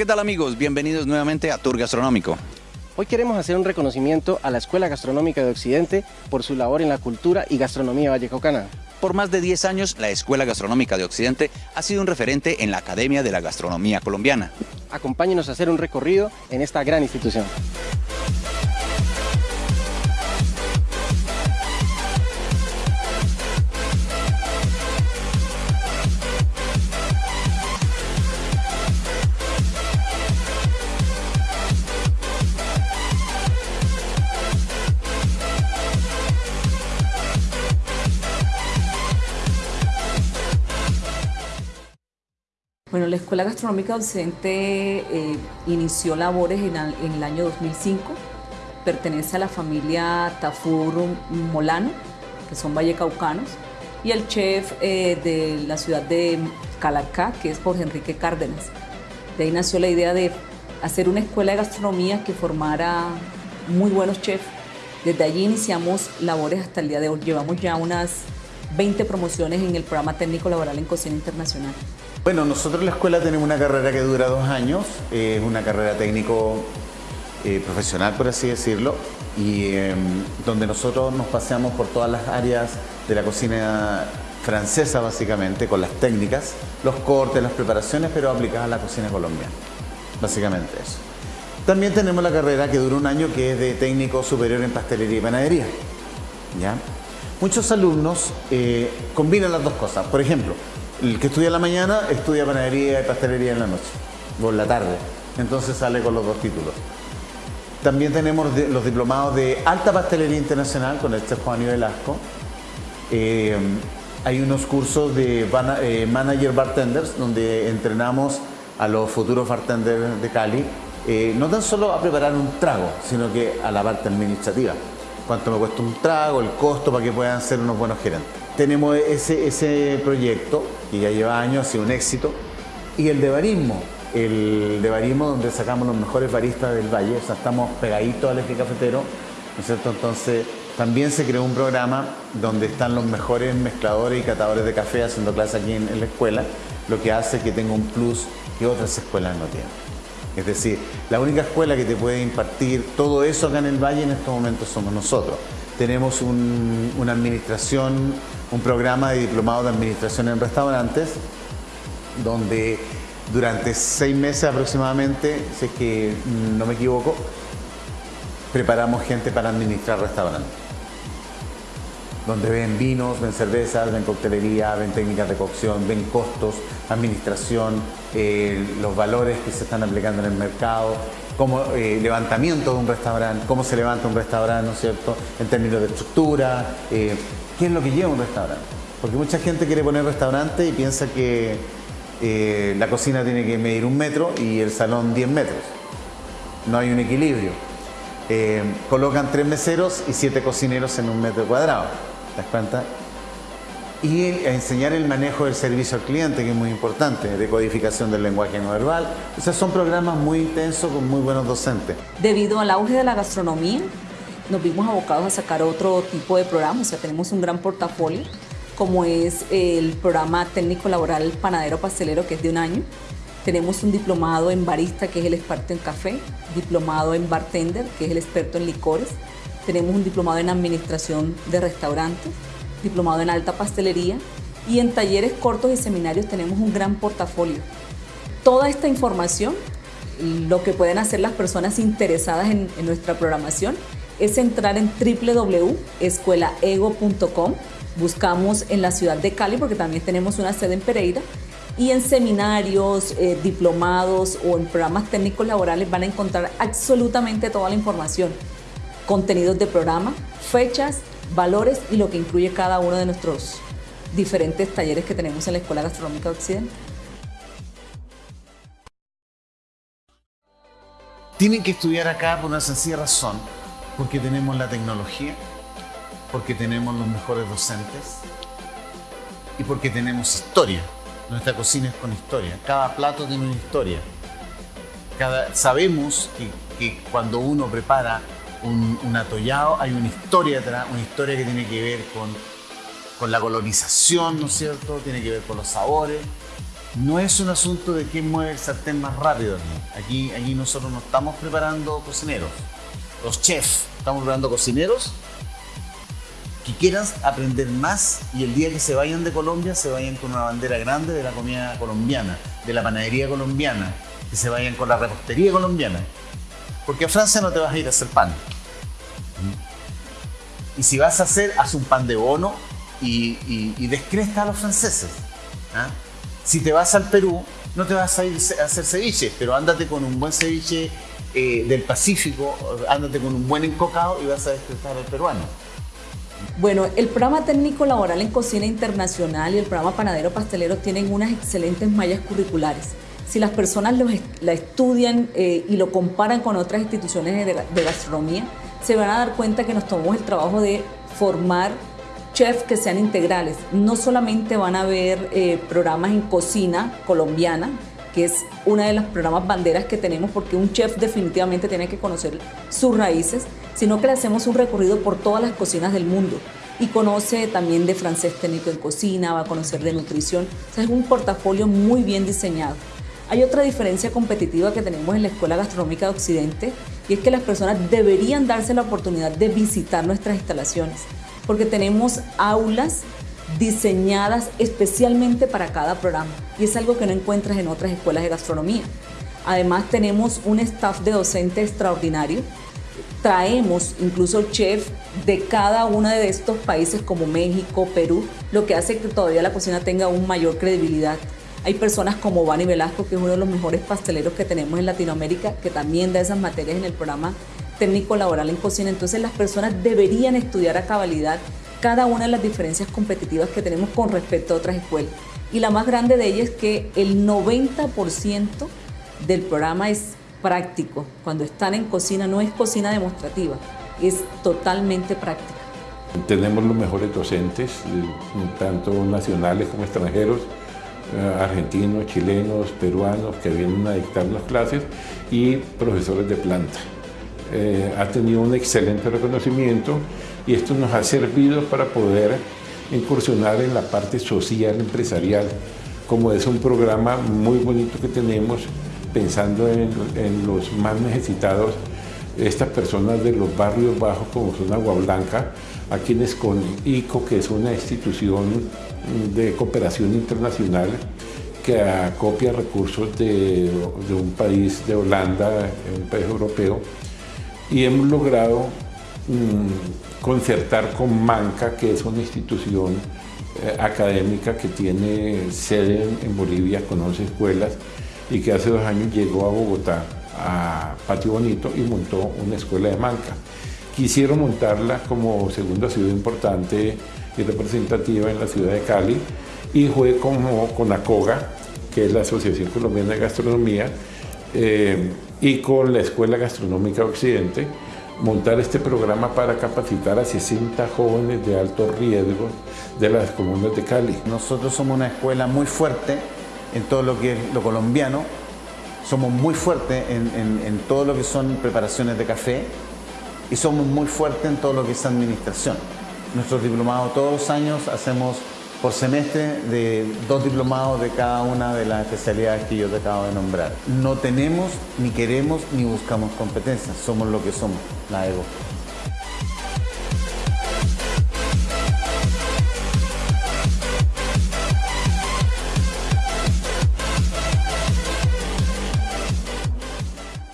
¿qué tal amigos? Bienvenidos nuevamente a Tour Gastronómico. Hoy queremos hacer un reconocimiento a la Escuela Gastronómica de Occidente por su labor en la cultura y gastronomía vallecaucana. Por más de 10 años, la Escuela Gastronómica de Occidente ha sido un referente en la Academia de la Gastronomía Colombiana. Acompáñenos a hacer un recorrido en esta gran institución. Bueno, la Escuela Gastronómica Docente eh, inició labores en, el año 2005. Pertenece a la familia Tafur Molano, que son vallecaucanos, y el chef eh, de la ciudad de Calacá, que es Jorge Enrique Cárdenas. De ahí nació la idea de hacer una escuela de gastronomía que formara muy buenos chefs. Desde allí iniciamos labores hasta el día de hoy. Llevamos ya unas 20 promociones en el programa técnico laboral en cocina internacional. Bueno, nosotros en la escuela tenemos una carrera que dura dos años, es una carrera técnico eh, profesional, por así decirlo, y em, donde nosotros nos paseamos por todas las áreas de la cocina francesa, básicamente, con las técnicas, los cortes, las preparaciones, pero aplicadas a la cocina colombiana. Básicamente eso. También tenemos la carrera que dura un año, que es de técnico superior en pastelería y panadería. ¿ya? Muchos alumnos eh, combinan las dos cosas. Por ejemplo, el que estudia en la mañana estudia panadería y pastelería en la noche, o en la tarde. Entonces sale con los dos títulos. También tenemos los diplomados de alta pastelería internacional con el chef Juan Velasco. Eh, hay unos cursos de eh, manager bartenders donde entrenamos a los futuros bartenders de Cali, eh, no tan solo a preparar un trago, sino que a la parte administrativa. Cuánto me cuesta un trago, el costo para que puedan ser unos buenos gerentes. Tenemos ese, ese proyecto que ya lleva años, ha sido un éxito. Y el de barismo, el de barismo donde sacamos los mejores baristas del valle, o sea, estamos pegaditos al eje cafetero, ¿no es cierto? Entonces también se creó un programa donde están los mejores mezcladores y catadores de café haciendo clases aquí en, en la escuela, lo que hace que tenga un plus que otras escuelas no tienen. Es decir, la única escuela que te puede impartir todo eso acá en el Valle en estos momentos somos nosotros. Tenemos una administración, un programa de diplomado de administración en restaurantes, donde durante seis meses aproximadamente, si es que no me equivoco, preparamos gente para administrar restaurantes. Donde ven vinos, ven cervezas, ven coctelería, ven técnicas de cocción, ven costos, administración, eh, los valores que se están aplicando en el mercado, como eh, levantamiento de un restaurante, cómo se levanta un restaurante, ¿no es cierto?, en términos de estructura, eh, qué es lo que lleva un restaurante. Porque mucha gente quiere poner restaurante y piensa que eh, la cocina tiene que medir un metro y el salón 10 metros. No hay un equilibrio. colocan tres meseros y siete cocineros en un metro cuadrado. ¿Te das cuenta? Y enseñar el manejo del servicio al cliente, que es muy importante, de codificación del lenguaje no verbal. O sea, son programas muy intensos con muy buenos docentes. Debido al auge de la gastronomía, nos vimos abocados a sacar otro tipo de programas, o sea, tenemos un gran portafolio, como es el programa técnico laboral panadero pastelero, que es de un año. Tenemos un diplomado en barista, que es el experto en café, diplomado en bartender, que es el experto en licores. Tenemos un diplomado en administración de restaurantes, diplomado en alta pastelería y en talleres cortos y seminarios tenemos un gran portafolio. Toda esta información, lo que pueden hacer las personas interesadas en, nuestra programación es entrar en www.escuelaego.com, buscamos en la ciudad de Cali porque también tenemos una sede en Pereira y en seminarios, eh, diplomados o en programas técnicos laborales van a encontrar absolutamente toda la información, contenidos de programa, fechas valores y lo que incluye cada uno de nuestros diferentes talleres que tenemos en la Escuela Gastronómica de Occidente. Tienen que estudiar acá por una sencilla razón, porque tenemos la tecnología, porque tenemos los mejores docentes y porque tenemos historia. Nuestra cocina es con historia. Cada plato tiene una historia. Cada, sabemos que, que cuando uno prepara un, atollado, hay una historia detrás, una historia que tiene que ver con, con la colonización, ¿no es cierto? Tiene que ver con los sabores. no es un asunto de quién mueve el sartén más rápido. Aquí, aquí nosotros no estamos preparando cocineros. Los chefs, estamos preparando cocineros que quieran aprender más y el día que se vayan de Colombia se vayan con una bandera grande de la comida colombiana, de la panadería colombiana, que se vayan con la repostería colombiana. Porque a Francia no te vas a ir a hacer pan. Y si vas a hacer, haz un pan de bono y, y, descresta a los franceses. ¿ah? Si te vas al Perú, no te vas a ir a hacer ceviche, pero ándate con un buen ceviche eh, del Pacífico, ándate con un buen encocado y vas a descrestar al peruano. Bueno, el programa técnico laboral en cocina internacional y el programa panadero pastelero tienen unas excelentes mallas curriculares. Si las personas la estudian eh, y lo comparan con otras instituciones de, gastronomía, se van a dar cuenta que nos tomamos el trabajo de formar chefs que sean integrales. No solamente van a ver eh, programas en cocina colombiana, que es una de las programas banderas que tenemos porque un chef definitivamente tiene que conocer sus raíces, sino que le hacemos un recorrido por todas las cocinas del mundo y conoce también de francés técnico en cocina, va a conocer de nutrición, o sea, es un portafolio muy bien diseñado. Hay otra diferencia competitiva que tenemos en la Escuela Gastronómica de Occidente y es que las personas deberían darse la oportunidad de visitar nuestras instalaciones porque tenemos aulas diseñadas especialmente para cada programa y es algo que no encuentras en otras escuelas de gastronomía. Además tenemos un staff de docente extraordinario. Traemos incluso chef de cada uno de estos países como México, Perú, lo que hace que todavía la cocina tenga aún mayor credibilidad. Hay personas como Vani Velasco, que es uno de los mejores pasteleros que tenemos en Latinoamérica, que también da esas materias en el programa técnico laboral en cocina. Entonces las personas deberían estudiar a cabalidad cada una de las diferencias competitivas que tenemos con respecto a otras escuelas. Y la más grande de ellas es que el 90% del programa es práctico. Cuando están en cocina no es cocina demostrativa, es totalmente práctica. Tenemos los mejores docentes, tanto nacionales como extranjeros, eh, argentinos, chilenos, peruanos, que vienen a dictar las clases y profesores de planta. Eh, ha tenido un excelente reconocimiento y esto nos ha servido para poder incursionar en la parte social empresarial, como es un programa muy bonito que tenemos pensando en, los más necesitados, estas personas de los barrios bajos como son Agua Blanca, a quienes con ICO, que es una institución de cooperación internacional que acopia recursos de, un país de Holanda, un país europeo, y hemos logrado mm, concertar con Manca, que es una institución eh, académica que tiene sede en, Bolivia con 11 escuelas y que hace dos años llegó a Bogotá, a Patio Bonito, y montó una escuela de Manca. Quisieron montarla como segunda ciudad importante y representativa en la ciudad de Cali y fue como con ACOGA, que es la Asociación Colombiana de Gastronomía, eh, y con la Escuela Gastronómica Occidente montar este programa para capacitar a 60 jóvenes de alto riesgo de las comunas de Cali. Nosotros somos una escuela muy fuerte en todo lo que es lo colombiano, somos muy fuertes en, en todo lo que son preparaciones de café y somos muy fuertes en todo lo que es administración. Nuestros diplomados todos los años hacemos por semestre de dos diplomados de cada una de las especialidades que yo te acabo de nombrar. No tenemos, ni queremos, ni buscamos competencias. Somos lo que somos, la EGO.